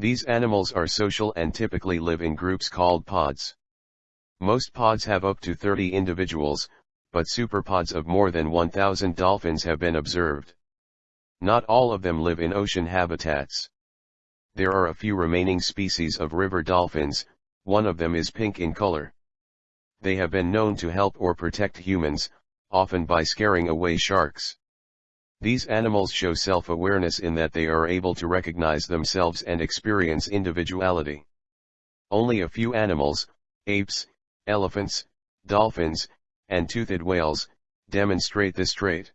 These animals are social and typically live in groups called pods. Most pods have up to 30 individuals, but superpods of more than 1,000 dolphins have been observed. Not all of them live in ocean habitats. There are a few remaining species of river dolphins, one of them is pink in color. They have been known to help or protect humans, often by scaring away sharks. These animals show self-awareness in that they are able to recognize themselves and experience individuality. Only a few animals, apes, elephants, dolphins, and toothed whales, demonstrate this trait.